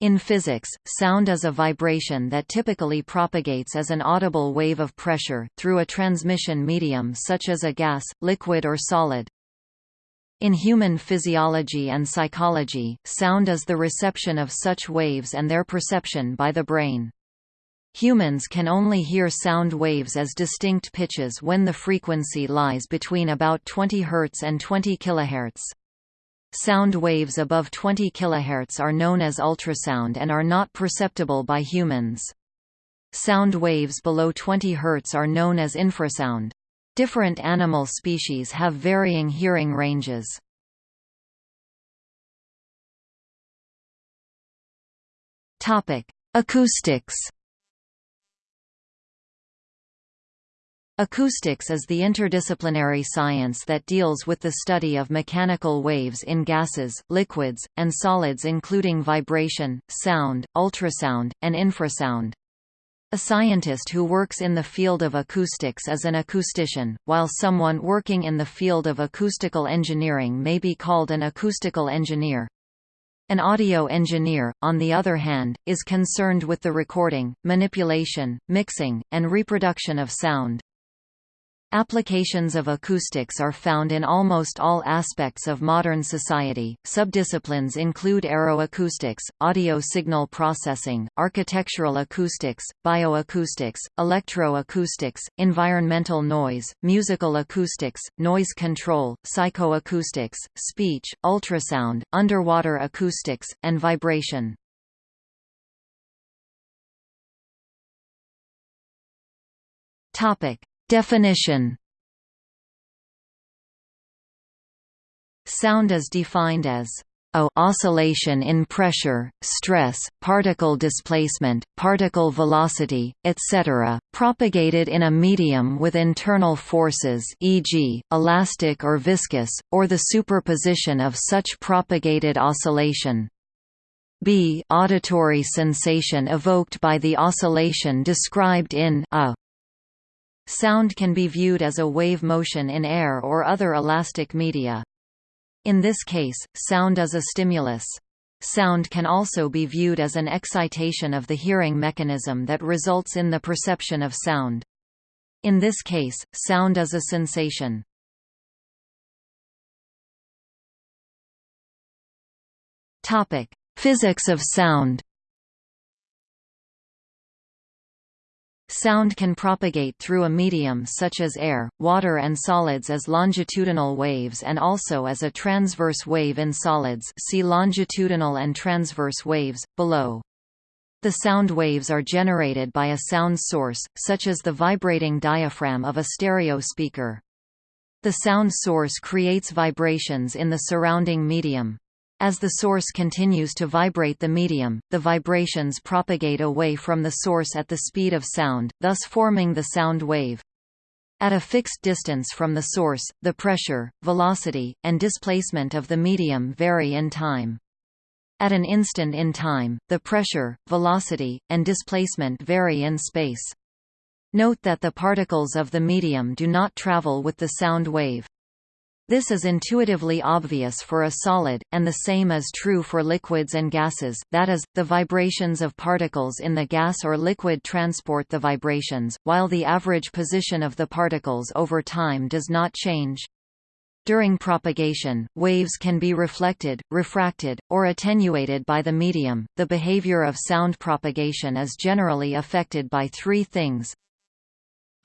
In physics, sound is a vibration that typically propagates as an audible wave of pressure, through a transmission medium such as a gas, liquid or solid. In human physiology and psychology, sound is the reception of such waves and their perception by the brain. Humans can only hear sound waves as distinct pitches when the frequency lies between about 20 Hz and 20 kHz. Sound waves above 20 kHz are known as ultrasound and are not perceptible by humans. Sound waves below 20 Hz are known as infrasound. Different animal species have varying hearing ranges. Acoustics Acoustics is the interdisciplinary science that deals with the study of mechanical waves in gases, liquids, and solids including vibration, sound, ultrasound, and infrasound. A scientist who works in the field of acoustics is an acoustician, while someone working in the field of acoustical engineering may be called an acoustical engineer. An audio engineer, on the other hand, is concerned with the recording, manipulation, mixing, and reproduction of sound. Applications of acoustics are found in almost all aspects of modern society. Subdisciplines include aeroacoustics, audio signal processing, architectural acoustics, bioacoustics, electroacoustics, environmental noise, musical acoustics, noise control, psychoacoustics, speech, ultrasound, underwater acoustics, and vibration. Topic: Definition Sound is defined as a oscillation in pressure, stress, particle displacement, particle velocity, etc., propagated in a medium with internal forces e.g., elastic or viscous, or the superposition of such propagated oscillation. b auditory sensation evoked by the oscillation described in a Sound can be viewed as a wave motion in air or other elastic media. In this case, sound is a stimulus. Sound can also be viewed as an excitation of the hearing mechanism that results in the perception of sound. In this case, sound is a sensation. Physics of sound Sound can propagate through a medium such as air, water and solids as longitudinal waves and also as a transverse wave in solids see longitudinal and transverse waves, below. The sound waves are generated by a sound source, such as the vibrating diaphragm of a stereo speaker. The sound source creates vibrations in the surrounding medium. As the source continues to vibrate the medium, the vibrations propagate away from the source at the speed of sound, thus forming the sound wave. At a fixed distance from the source, the pressure, velocity, and displacement of the medium vary in time. At an instant in time, the pressure, velocity, and displacement vary in space. Note that the particles of the medium do not travel with the sound wave. This is intuitively obvious for a solid, and the same is true for liquids and gases, that is, the vibrations of particles in the gas or liquid transport the vibrations, while the average position of the particles over time does not change. During propagation, waves can be reflected, refracted, or attenuated by the medium. The behavior of sound propagation is generally affected by three things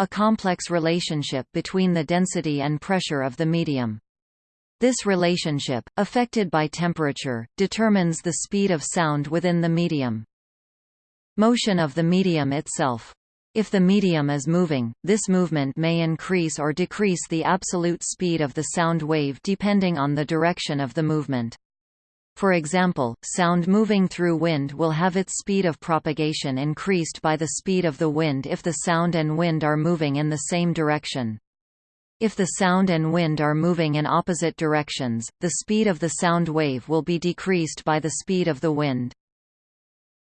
a complex relationship between the density and pressure of the medium. This relationship, affected by temperature, determines the speed of sound within the medium. Motion of the medium itself. If the medium is moving, this movement may increase or decrease the absolute speed of the sound wave depending on the direction of the movement. For example, sound moving through wind will have its speed of propagation increased by the speed of the wind if the sound and wind are moving in the same direction. If the sound and wind are moving in opposite directions, the speed of the sound wave will be decreased by the speed of the wind.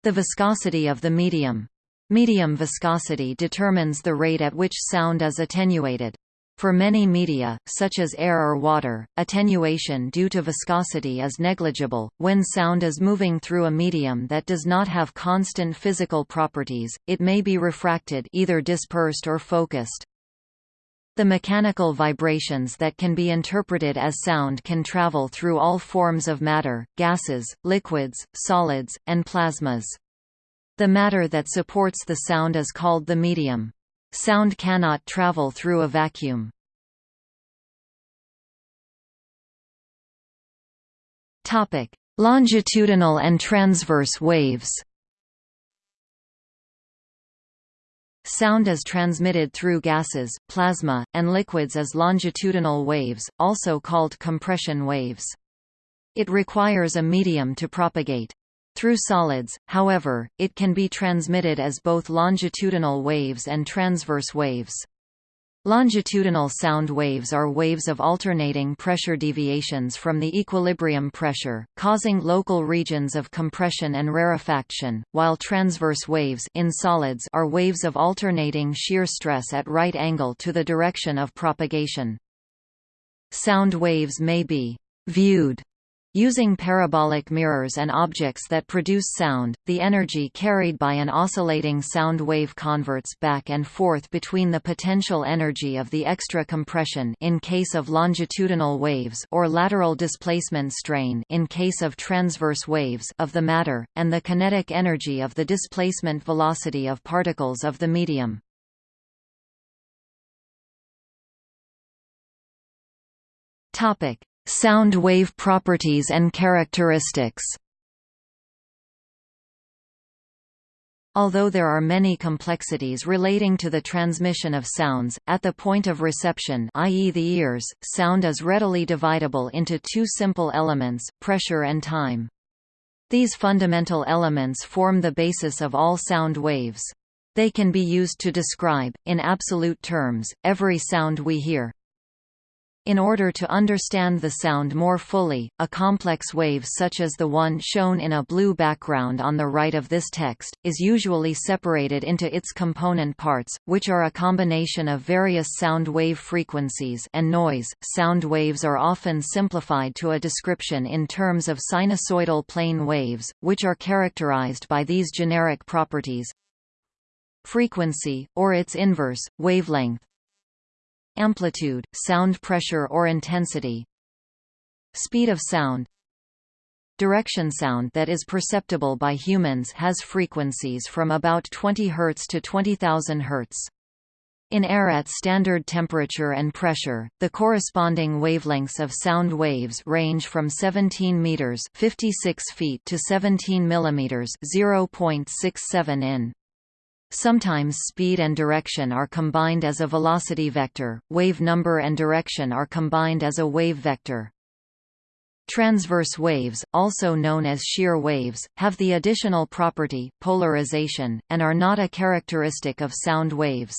The viscosity of the medium. Medium viscosity determines the rate at which sound is attenuated. For many media, such as air or water, attenuation due to viscosity is negligible. When sound is moving through a medium that does not have constant physical properties, it may be refracted either dispersed or focused. The mechanical vibrations that can be interpreted as sound can travel through all forms of matter, gases, liquids, solids, and plasmas. The matter that supports the sound is called the medium. Sound cannot travel through a vacuum. Topic: Longitudinal and transverse waves. Sound is transmitted through gases, plasma, and liquids as longitudinal waves, also called compression waves. It requires a medium to propagate. Through solids, however, it can be transmitted as both longitudinal waves and transverse waves. Longitudinal sound waves are waves of alternating pressure deviations from the equilibrium pressure, causing local regions of compression and rarefaction, while transverse waves in solids are waves of alternating shear stress at right angle to the direction of propagation. Sound waves may be viewed Using parabolic mirrors and objects that produce sound, the energy carried by an oscillating sound wave converts back and forth between the potential energy of the extra compression in case of longitudinal waves or lateral displacement strain in case of transverse waves of the matter, and the kinetic energy of the displacement velocity of particles of the medium. Topic: Sound wave properties and characteristics Although there are many complexities relating to the transmission of sounds, at the point of reception i.e. the ears, sound is readily dividable into two simple elements, pressure and time. These fundamental elements form the basis of all sound waves. They can be used to describe, in absolute terms, every sound we hear. In order to understand the sound more fully, a complex wave such as the one shown in a blue background on the right of this text, is usually separated into its component parts, which are a combination of various sound wave frequencies and noise. Sound waves are often simplified to a description in terms of sinusoidal plane waves, which are characterized by these generic properties frequency, or its inverse, wavelength, amplitude, sound pressure or intensity speed of sound direction sound that is perceptible by humans has frequencies from about 20 Hz to 20,000 Hz. In air at standard temperature and pressure, the corresponding wavelengths of sound waves range from 17 meters (56 feet) to 17 millimeters (0.67 in). Sometimes speed and direction are combined as a velocity vector, wave number and direction are combined as a wave vector. Transverse waves, also known as shear waves, have the additional property, polarization, and are not a characteristic of sound waves.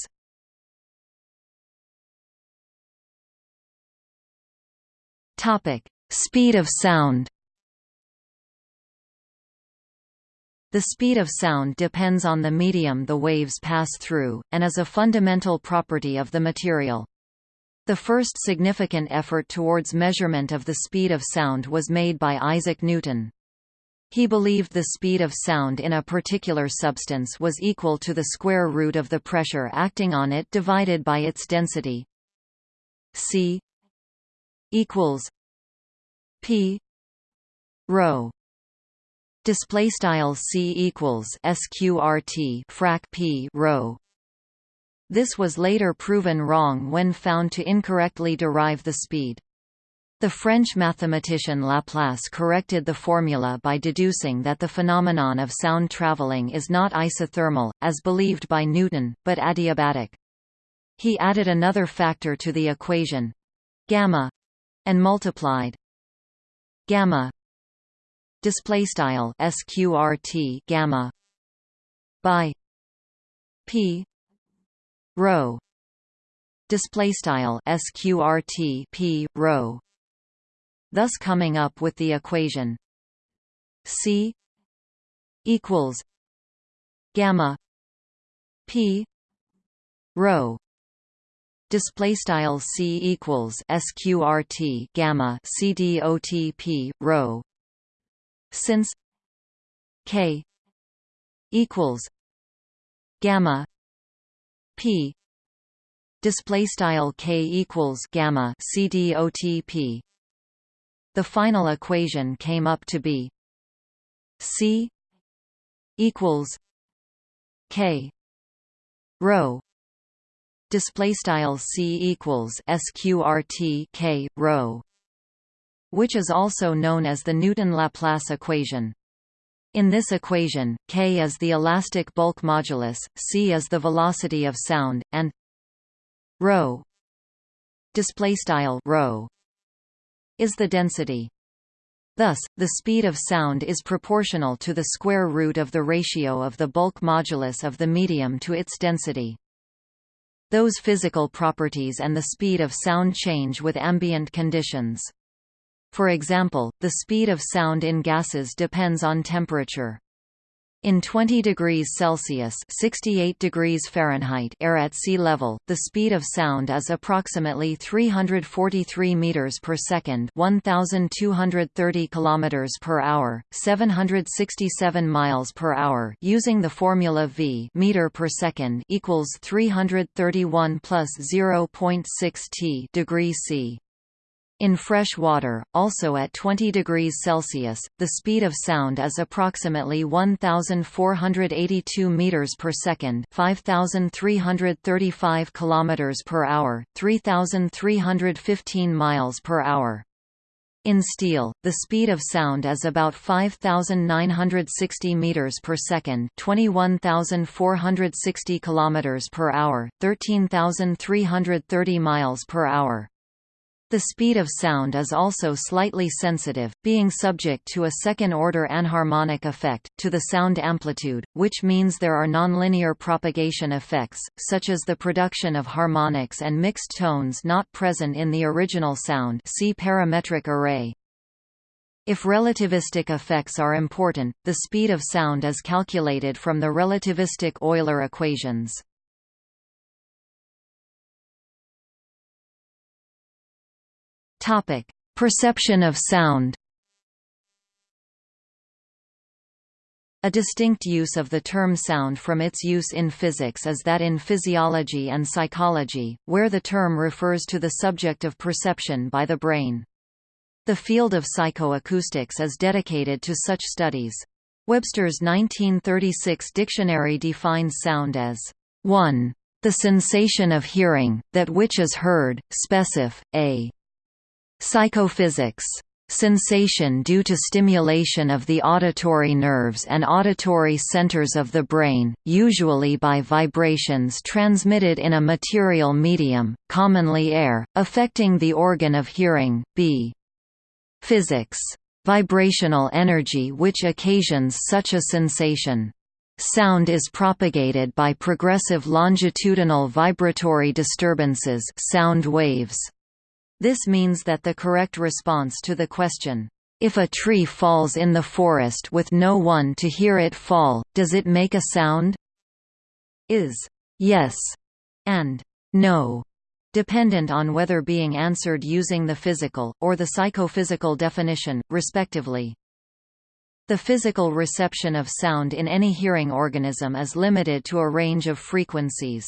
Speed of sound The speed of sound depends on the medium the waves pass through, and is a fundamental property of the material. The first significant effort towards measurement of the speed of sound was made by Isaac Newton. He believed the speed of sound in a particular substance was equal to the square root of the pressure acting on it divided by its density. C equals P rho display style c equals sqrt frac p rho this was later proven wrong when found to incorrectly derive the speed the French mathematician Laplace corrected the formula by deducing that the phenomenon of sound traveling is not isothermal, as believed by Newton, but adiabatic. He added another factor to the equation gamma and multiplied gamma display style sqrt gamma by p rho display style sqrt p rho thus coming up with the equation c equals gamma p rho display style c equals sqrt gamma cdotp rho since k equals gamma p. Display style k equals gamma cdotp the final equation came up to be c equals k rho. Display style c equals sqrt k rho which is also known as the Newton Laplace equation in this equation, k is the elastic bulk modulus, c is the velocity of sound, and rho display style rho is the density. Thus, the speed of sound is proportional to the square root of the ratio of the bulk modulus of the medium to its density. Those physical properties and the speed of sound change with ambient conditions. For example, the speed of sound in gases depends on temperature. In 20 degrees Celsius 68 degrees Fahrenheit air at sea level, the speed of sound is approximately 343 meters per second 1230 kilometers per hour, 767 miles per hour using the formula V meter per second equals 331 plus 0.6 t degree C. In fresh water, also at 20 degrees Celsius, the speed of sound is approximately 1482 meters per second, 5335 kilometers per hour, 3315 miles per hour. In steel, the speed of sound is about 5960 meters per second, 21460 kilometers per hour, 13330 miles per hour. The speed of sound is also slightly sensitive, being subject to a second-order anharmonic effect, to the sound amplitude, which means there are nonlinear propagation effects, such as the production of harmonics and mixed tones not present in the original sound see parametric array. If relativistic effects are important, the speed of sound is calculated from the relativistic Euler equations. Topic: Perception of sound. A distinct use of the term sound from its use in physics is that in physiology and psychology, where the term refers to the subject of perception by the brain. The field of psychoacoustics is dedicated to such studies. Webster's 1936 dictionary defines sound as 1. The sensation of hearing, that which is heard, specif. a Psychophysics. Sensation due to stimulation of the auditory nerves and auditory centers of the brain, usually by vibrations transmitted in a material medium, commonly air, affecting the organ of hearing. B. Physics. Vibrational energy which occasions such a sensation. Sound is propagated by progressive longitudinal vibratory disturbances sound waves. This means that the correct response to the question, "'If a tree falls in the forest with no one to hear it fall, does it make a sound?' is "'yes' and "'no' dependent on whether being answered using the physical, or the psychophysical definition, respectively. The physical reception of sound in any hearing organism is limited to a range of frequencies.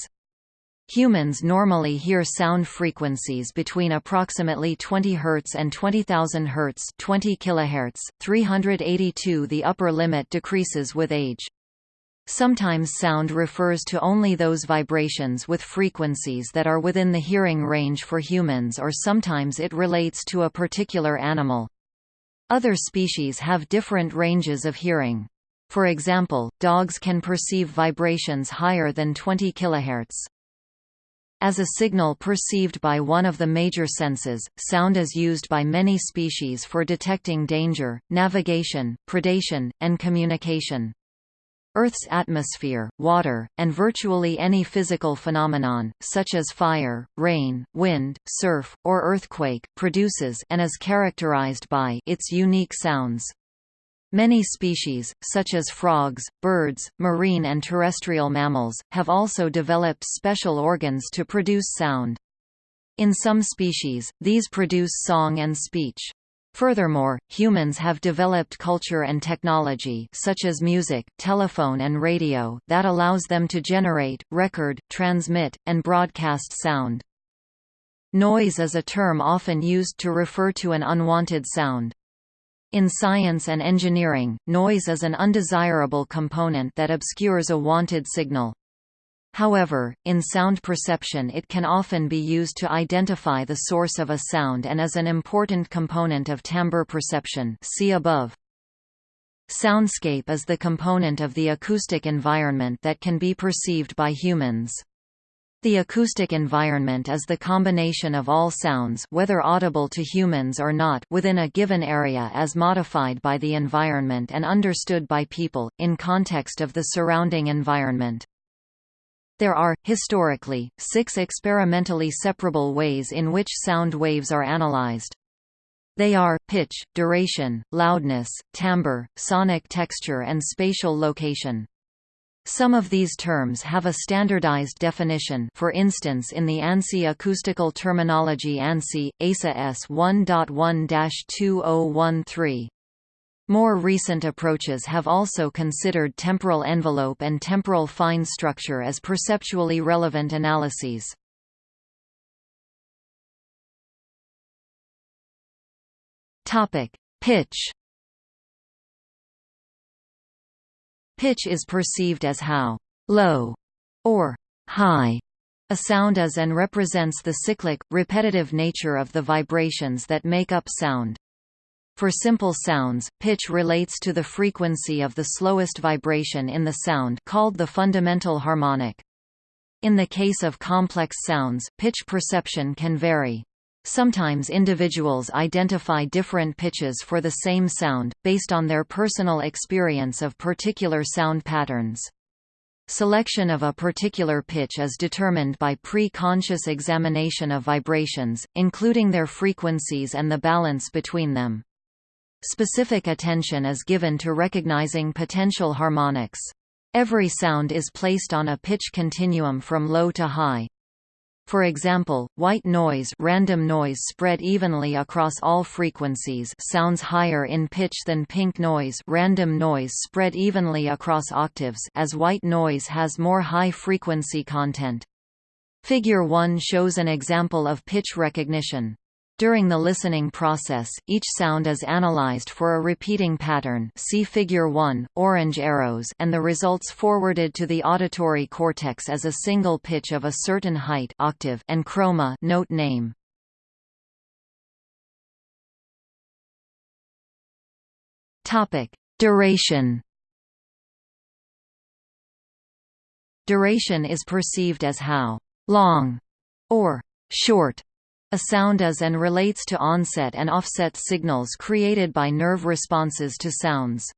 Humans normally hear sound frequencies between approximately 20 Hz and 20,000 Hz 20 kHz, 382 The upper limit decreases with age. Sometimes sound refers to only those vibrations with frequencies that are within the hearing range for humans or sometimes it relates to a particular animal. Other species have different ranges of hearing. For example, dogs can perceive vibrations higher than 20 kHz. As a signal perceived by one of the major senses, sound is used by many species for detecting danger, navigation, predation, and communication. Earth's atmosphere, water, and virtually any physical phenomenon, such as fire, rain, wind, surf, or earthquake, produces and is characterized by its unique sounds. Many species, such as frogs, birds, marine and terrestrial mammals, have also developed special organs to produce sound. In some species, these produce song and speech. Furthermore, humans have developed culture and technology such as music, telephone and radio that allows them to generate, record, transmit, and broadcast sound. Noise is a term often used to refer to an unwanted sound. In science and engineering, noise is an undesirable component that obscures a wanted signal. However, in sound perception it can often be used to identify the source of a sound and is an important component of timbre perception see above. Soundscape is the component of the acoustic environment that can be perceived by humans. The acoustic environment is the combination of all sounds whether audible to humans or not within a given area as modified by the environment and understood by people, in context of the surrounding environment. There are, historically, six experimentally separable ways in which sound waves are analyzed. They are, pitch, duration, loudness, timbre, sonic texture and spatial location. Some of these terms have a standardized definition for instance in the ANSI acoustical terminology ANSI, ASA S 1.1-2013. More recent approaches have also considered temporal envelope and temporal fine structure as perceptually relevant analyses. Pitch. Pitch is perceived as how low or high a sound is and represents the cyclic, repetitive nature of the vibrations that make up sound. For simple sounds, pitch relates to the frequency of the slowest vibration in the sound called the fundamental harmonic. In the case of complex sounds, pitch perception can vary. Sometimes individuals identify different pitches for the same sound, based on their personal experience of particular sound patterns. Selection of a particular pitch is determined by pre-conscious examination of vibrations, including their frequencies and the balance between them. Specific attention is given to recognizing potential harmonics. Every sound is placed on a pitch continuum from low to high. For example, white noise, random noise spread evenly across all frequencies, sounds higher in pitch than pink noise, random noise spread evenly across octaves, as white noise has more high frequency content. Figure 1 shows an example of pitch recognition. During the listening process, each sound is analyzed for a repeating pattern see figure 1, orange arrows and the results forwarded to the auditory cortex as a single pitch of a certain height octave and chroma note name. Topic: Duration. Duration is perceived as how long or short a sound is and relates to onset and offset signals created by nerve responses to sounds.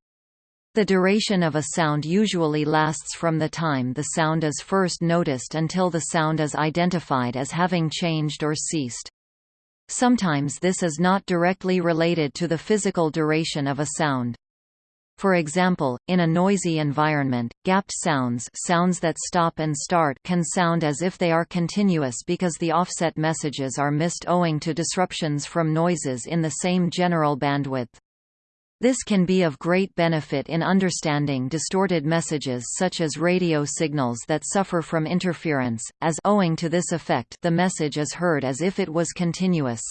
The duration of a sound usually lasts from the time the sound is first noticed until the sound is identified as having changed or ceased. Sometimes this is not directly related to the physical duration of a sound. For example, in a noisy environment, gapped sounds sounds that stop and start can sound as if they are continuous because the offset messages are missed owing to disruptions from noises in the same general bandwidth. This can be of great benefit in understanding distorted messages such as radio signals that suffer from interference, as owing to this effect the message is heard as if it was continuous.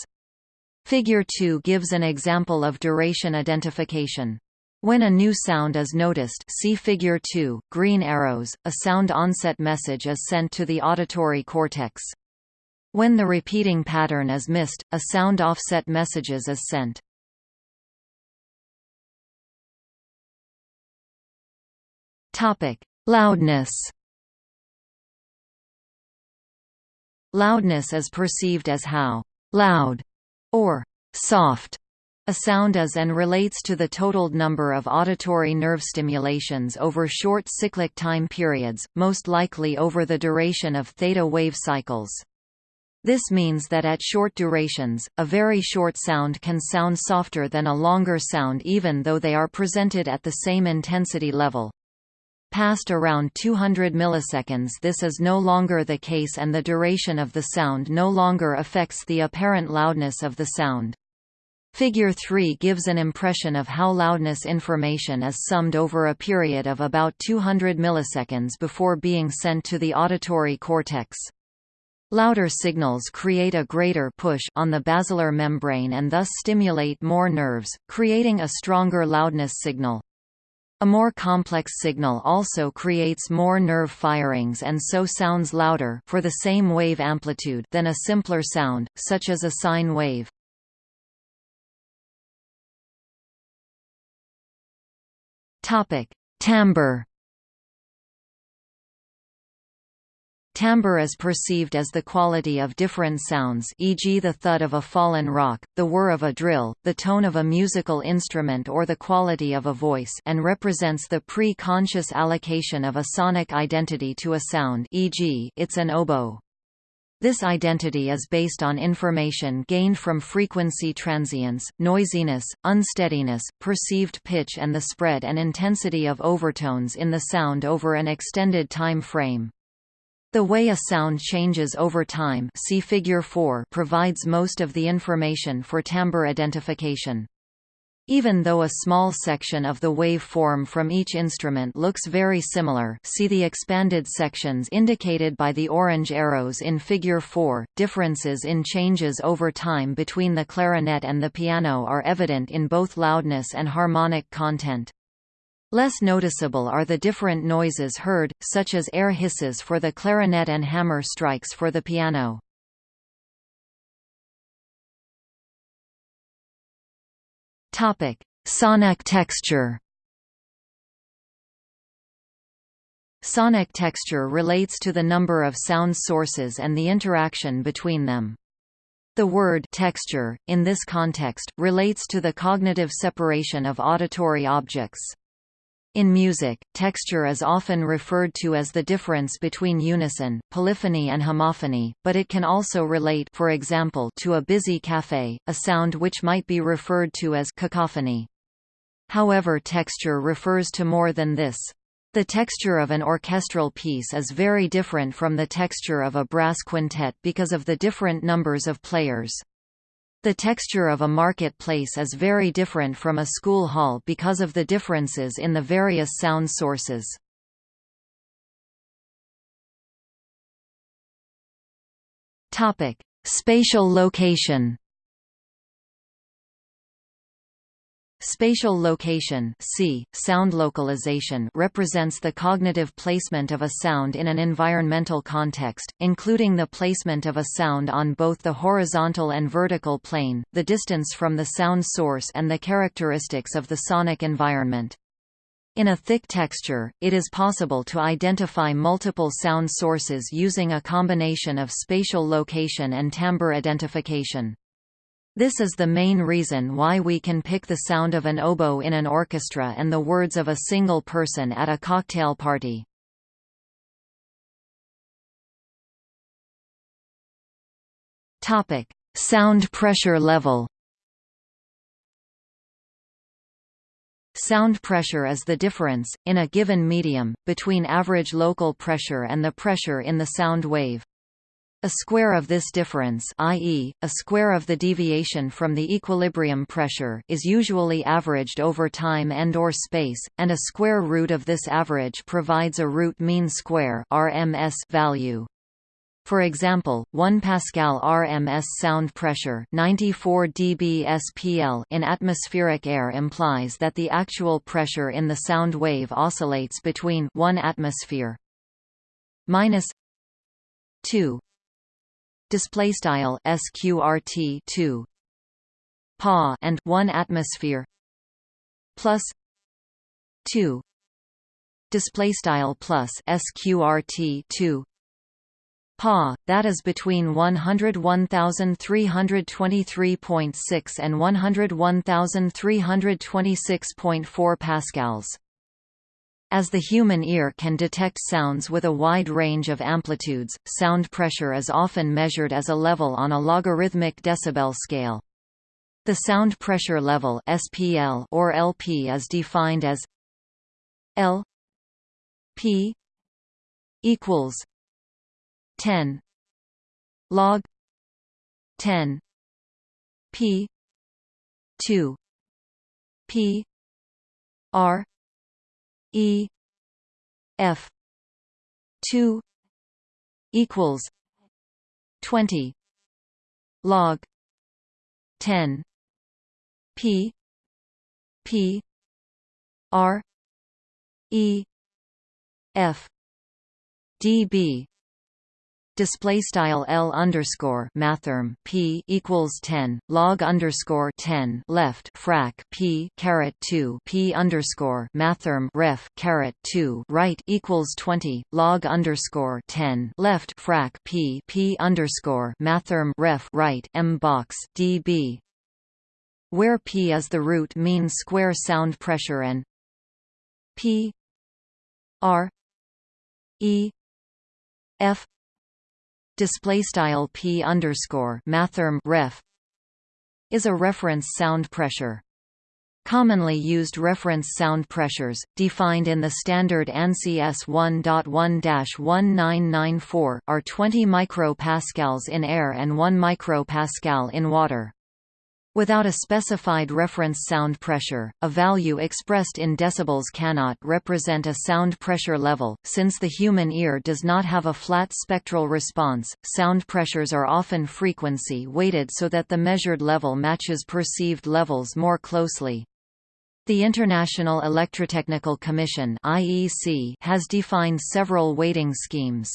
Figure 2 gives an example of duration identification. When a new sound is noticed see figure 2, green arrows, a sound onset message is sent to the auditory cortex. When the repeating pattern is missed, a sound offset messages is sent. Topic: Loudness. Loudness is perceived as how loud or soft a sound is and relates to the totaled number of auditory nerve stimulations over short cyclic time periods, most likely over the duration of theta wave cycles. This means that at short durations, a very short sound can sound softer than a longer sound even though they are presented at the same intensity level. Past around 200 milliseconds this is no longer the case and the duration of the sound no longer affects the apparent loudness of the sound. Figure 3 gives an impression of how loudness information is summed over a period of about 200 milliseconds before being sent to the auditory cortex. Louder signals create a greater push on the basilar membrane and thus stimulate more nerves, creating a stronger loudness signal. A more complex signal also creates more nerve firings and so sounds louder for the same wave amplitude than a simpler sound, such as a sine wave. Topic: Timbre. Timbre is perceived as the quality of different sounds e.g. the thud of a fallen rock, the whir of a drill, the tone of a musical instrument or the quality of a voice and represents the pre-conscious allocation of a sonic identity to a sound e.g. it's an oboe. This identity is based on information gained from frequency transients, noisiness, unsteadiness, perceived pitch and the spread and intensity of overtones in the sound over an extended time frame. The way a sound changes over time see figure 4 provides most of the information for timbre identification. Even though a small section of the wave form from each instrument looks very similar see the expanded sections indicated by the orange arrows in Figure 4, differences in changes over time between the clarinet and the piano are evident in both loudness and harmonic content. Less noticeable are the different noises heard, such as air hisses for the clarinet and hammer strikes for the piano. Topic: Sonic texture. Sonic texture relates to the number of sound sources and the interaction between them. The word texture, in this context, relates to the cognitive separation of auditory objects. In music, texture is often referred to as the difference between unison, polyphony and homophony, but it can also relate for example to a busy café, a sound which might be referred to as cacophony. However texture refers to more than this. The texture of an orchestral piece is very different from the texture of a brass quintet because of the different numbers of players. The texture of a marketplace is very different from a school hall because of the differences in the various sound sources. Topic: Spatial location. Spatial location see, sound localization represents the cognitive placement of a sound in an environmental context, including the placement of a sound on both the horizontal and vertical plane, the distance from the sound source and the characteristics of the sonic environment. In a thick texture, it is possible to identify multiple sound sources using a combination of spatial location and timbre identification. This is the main reason why we can pick the sound of an oboe in an orchestra and the words of a single person at a cocktail party. Topic: Sound pressure level. Sound pressure is the difference, in a given medium, between average local pressure and the pressure in the sound wave. A square of this difference i.e., a square of the deviation from the equilibrium pressure is usually averaged over time and or space, and a square root of this average provides a root mean square RMS value. For example, 1 pascal RMS sound pressure 94 dB SPL in atmospheric air implies that the actual pressure in the sound wave oscillates between 1 atmosphere minus 2 display style sqrt 2 pa and 1 atmosphere. Plus. 2 display style plus sqrt 2 pa that is between 101323.6 and 101326.4 pascals as the human ear can detect sounds with a wide range of amplitudes, sound pressure is often measured as a level on a logarithmic decibel scale. The sound pressure level SPL or LP is defined as L P equals 10 log 10 P 2 P R E F two equals twenty log ten P P R E F dB display style L underscore mathrm P equals 10 log underscore 10 left frac P caret 2 P underscore mathrm ref caret 2 right equals 20 log underscore 10 left frac P P underscore mathrm ref right M box dB where P is the root mean square sound pressure and P R E F display style p underscore mathrm ref is a reference sound pressure. Commonly used reference sound pressures, defined in the standard ANSI S1.1-1994, are 20 micropascals in air and 1 micropascal in water. Without a specified reference sound pressure, a value expressed in decibels cannot represent a sound pressure level. Since the human ear does not have a flat spectral response, sound pressures are often frequency weighted so that the measured level matches perceived levels more closely. The International Electrotechnical Commission (IEC) has defined several weighting schemes.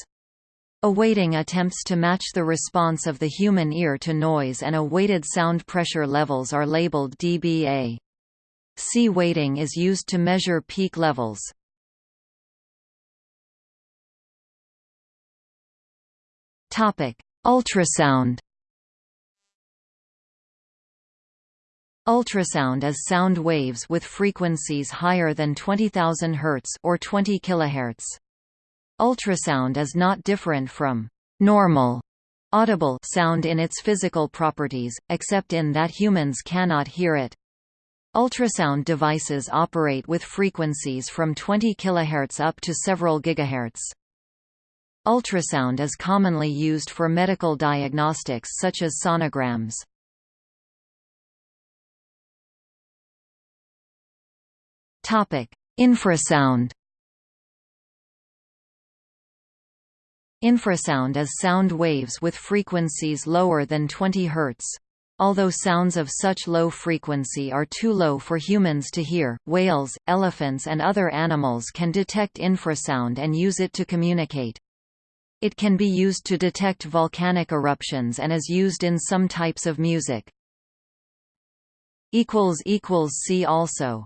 A weighting attempts to match the response of the human ear to noise and a weighted sound pressure levels are labeled dBA. C weighting is used to measure peak levels. Topic: Ultrasound. Ultrasound is sound waves with frequencies higher than 20,000 Hz or 20 kHz. Ultrasound is not different from normal audible sound in its physical properties, except in that humans cannot hear it. Ultrasound devices operate with frequencies from 20 kHz up to several gigahertz. Ultrasound is commonly used for medical diagnostics such as sonograms. Infrasound Infrasound is sound waves with frequencies lower than 20 Hz. Although sounds of such low frequency are too low for humans to hear, whales, elephants and other animals can detect infrasound and use it to communicate. It can be used to detect volcanic eruptions and is used in some types of music. See also